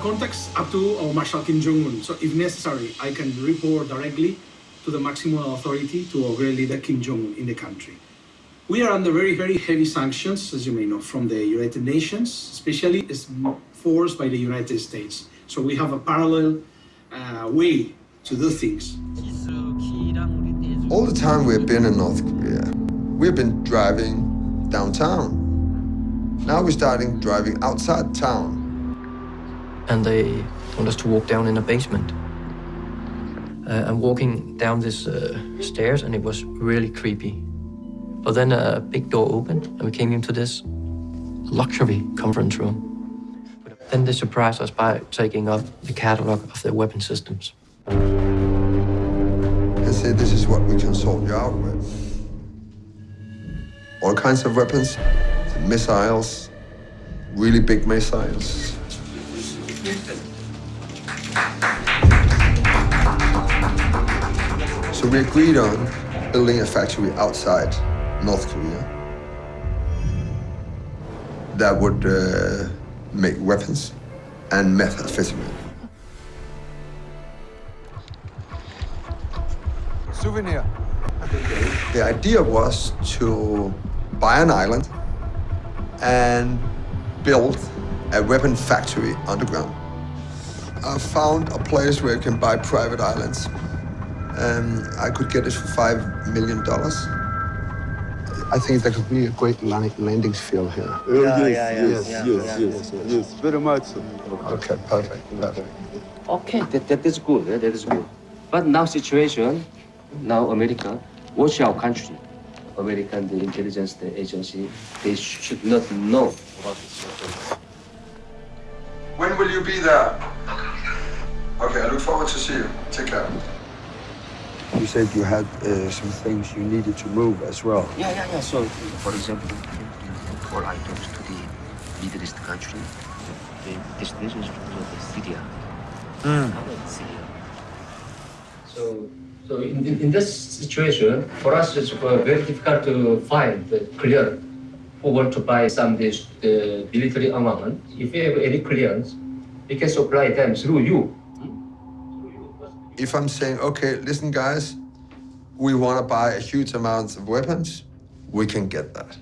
contacts up to our Marshal Kim Jong-un. So if necessary, I can report directly to the maximum authority to our great leader Kim Jong-un in the country. We are under very, very heavy sanctions, as you may know, from the United Nations, especially forced by the United States. So we have a parallel uh, way to do things. All the time we've been in North Korea, we've been driving downtown. Now we're starting driving outside town. And they want us to walk down in a basement. Uh, I'm walking down this uh, stairs and it was really creepy. But then a big door opened and we came into this luxury conference room. Then they surprised us by taking up the catalog of their weapon systems. They said this is what we can sort you out with. All kinds of weapons, missiles, really big missiles. So we agreed on building a factory outside North Korea that would uh, make weapons and methamphetamine. Souvenir. The idea was to buy an island and build a weapon factory underground. I found a place where you can buy private islands and I could get it for five million dollars. I think there could be a great landing field here. Uh, yeah, yeah, yeah, yes, yeah, yes, yeah, yes, yes, yes, very much. so. Okay, perfect, perfect. Okay, that, that is good. Eh, that is good. But now situation, now America, watch our country. American the intelligence the agency, they should not know about this. When will you be there? Okay, I look forward to see you. Take care. You said you had uh, some things you needed to move as well. Yeah, yeah, yeah. So, for example, all items to the Middle East country, the destination is the Syria. Mm. Syria. So, so in, in, in this situation, for us it's uh, very difficult to find the clear who want to buy some this the military armament. If you have any clearance, we can supply them through you. If I'm saying, okay, listen guys, we want to buy a huge amount of weapons, we can get that.